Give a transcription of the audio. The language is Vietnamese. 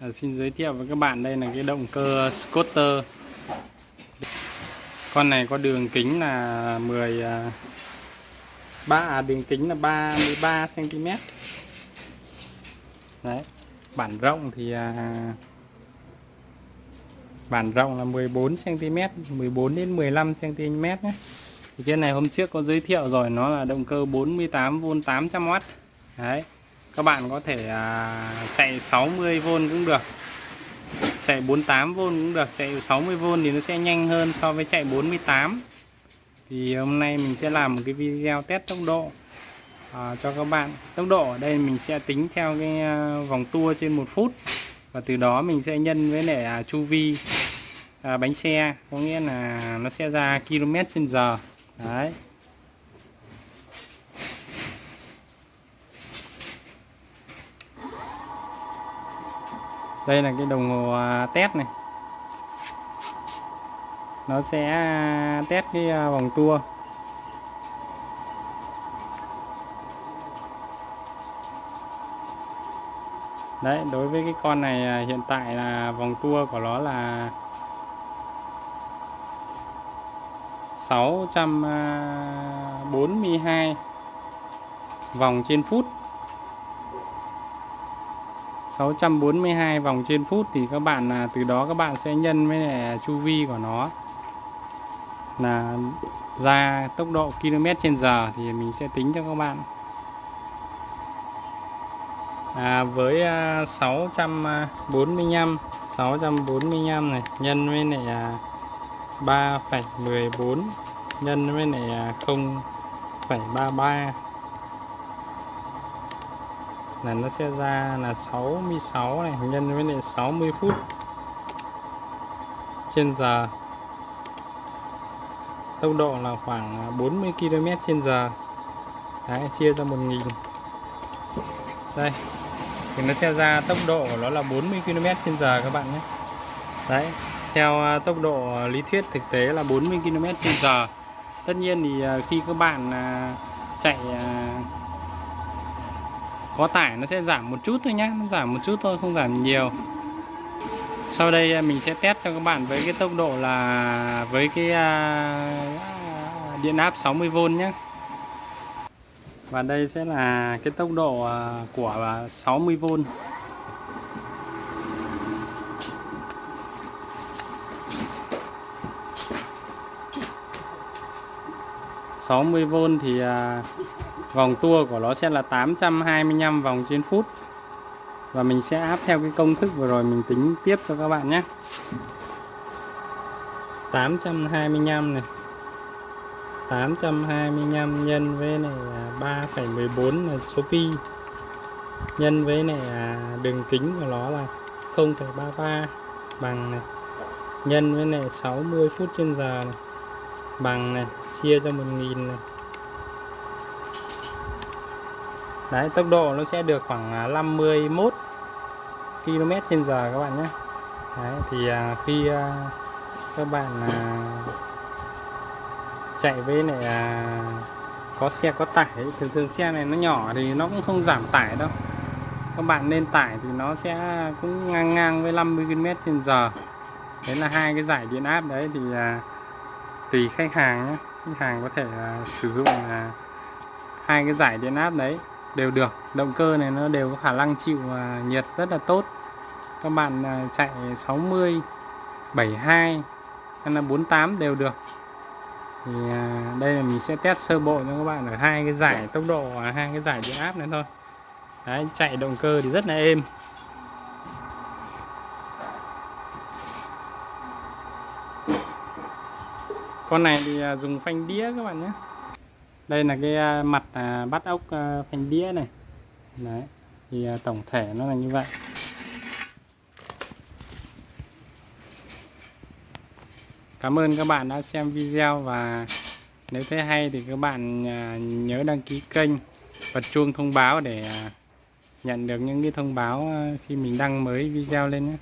À, xin giới thiệu với các bạn đây là cái động cơ scooter. Con này có đường kính là 10 3 à, à, đường kính là 33 cm đấy bản rộng thì à, bản rộng là 14 cm 14 đến 15 cm nhé. Thì cái này hôm trước có giới thiệu rồi nó là động cơ 48V 800W đấy các bạn có thể à, chạy 60V cũng được. Chạy 48V cũng được. Chạy 60V thì nó sẽ nhanh hơn so với chạy 48 thì hôm nay mình sẽ làm một cái video test tốc độ à, cho các bạn. Tốc độ ở đây mình sẽ tính theo cái à, vòng tua trên một phút. Và từ đó mình sẽ nhân với lại à, chu vi à, bánh xe. Có nghĩa là nó sẽ ra km trên giờ. Đấy. Đây là cái đồng hồ à, test này. Nó sẽ à, test cái à, vòng tua. Đấy, đối với cái con này hiện tại là vòng tua của nó là 642 vòng trên phút. 642 vòng trên phút thì các bạn là từ đó các bạn sẽ nhân với lại chu vi của nó. Là ra tốc độ km trên giờ thì mình sẽ tính cho các bạn. À, với à, 645 645 này nhân với lại à, 3,14 nhân với lại à, 0,33 là nó sẽ ra là 66 này nhân với lại 60 phút. Trên giờ. Tốc độ là khoảng 40 km trên giờ. Đấy, chia ra 1000 đây. Thì nó sẽ ra tốc độ của nó là 40 km trên giờ các bạn nhé. Đấy theo à, tốc độ lý thuyết thực tế là 40 km trên giờ. Tất nhiên thì à, khi các bạn à, chạy có tải nó sẽ giảm một chút thôi nhé nó giảm một chút thôi, không giảm nhiều. Sau đây à, mình sẽ test cho các bạn với cái tốc độ là, với cái à, điện áp 60V nhé và đây sẽ là cái tốc độ à, của 60V 60V thì vòng tua của nó sẽ là 825 vòng trên phút. Và mình sẽ áp theo cái công thức vừa rồi mình tính tiếp cho các bạn nhé. 825 này. 825 nhân với này là 3,14 là số pi. Nhân với này là đường kính của nó là 0,33 bằng này. Nhân với này 60 phút trên giờ này. Bằng này chia cho 1.000 này. Đấy, tốc độ nó sẽ được khoảng à, 51 km trên giờ các bạn nhé. Đấy, thì à, khi à, các bạn chạy với này có xe có tải thường thường xe này nó nhỏ thì nó cũng không giảm tải đâu. Các bạn nên tải thì nó sẽ cũng ngang ngang với 50 km trên giờ. Đấy là hai cái giải điện áp đấy thì tùy khách hàng nhé. Khách hàng có thể sử dụng hai cái giải điện áp đấy đều được. Động cơ này nó đều có khả năng chịu à, nhiệt rất là tốt. Các bạn à, chạy 60 72 hay là 48 đều được. Thì à, đây là mình sẽ test sơ bộ cho các bạn ở hai cái giải tốc độ và hai cái giải điện áp này thôi. Đấy, chạy động cơ thì rất là êm. Con này thì dùng phanh đĩa các bạn nhé đây là cái à, mặt à, bắt ốc à, phanh đĩa này. Đấy, thì tổng thể nó là như vậy. Cảm ơn các bạn đã xem video và nếu thấy hay thì các bạn nhớ đăng ký kênh bật chuông thông báo để nhận được những cái thông báo khi mình đăng mới video lên nhé.